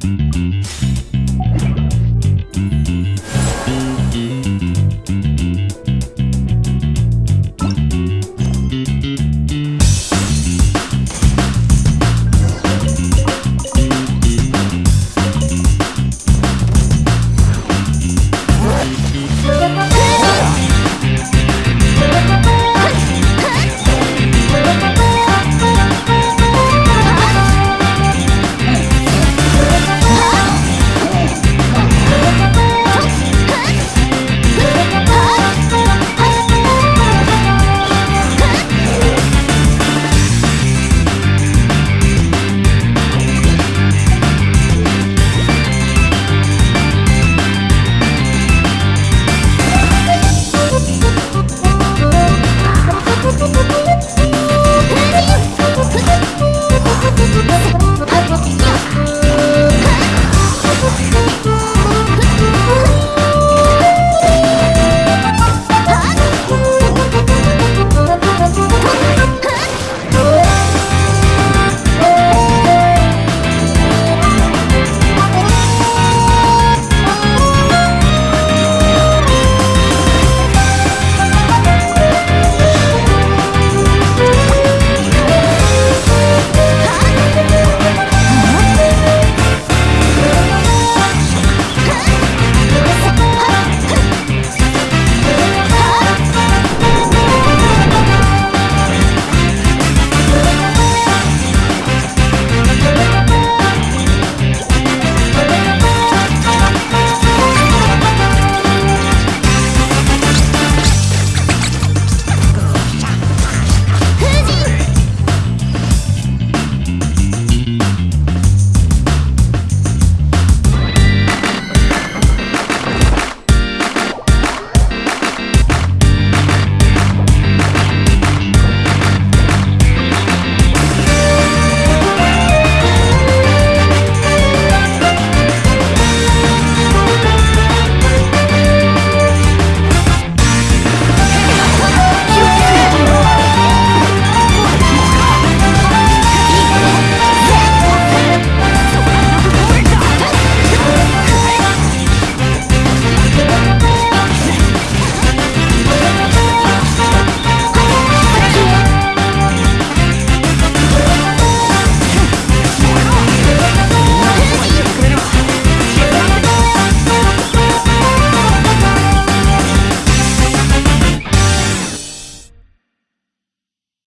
Bye.